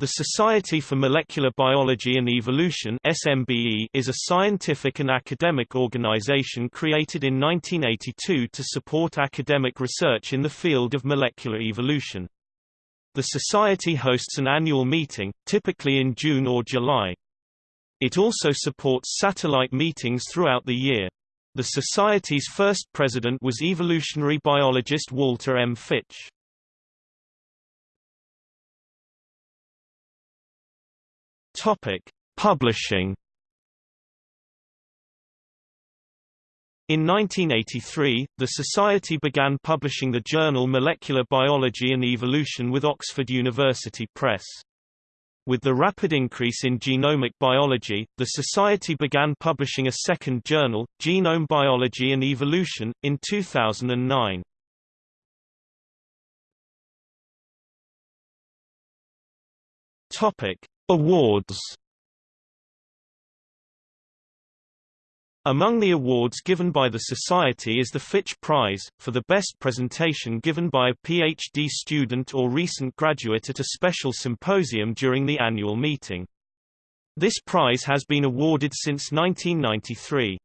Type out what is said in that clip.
The Society for Molecular Biology and Evolution SMBE is a scientific and academic organization created in 1982 to support academic research in the field of molecular evolution. The society hosts an annual meeting, typically in June or July. It also supports satellite meetings throughout the year. The society's first president was evolutionary biologist Walter M. Fitch. Topic: Publishing. In 1983, the Society began publishing the journal Molecular Biology and Evolution with Oxford University Press. With the rapid increase in genomic biology, the Society began publishing a second journal, Genome Biology and Evolution, in 2009. Topic: Awards Among the awards given by the Society is the Fitch Prize, for the best presentation given by a PhD student or recent graduate at a special symposium during the annual meeting. This prize has been awarded since 1993.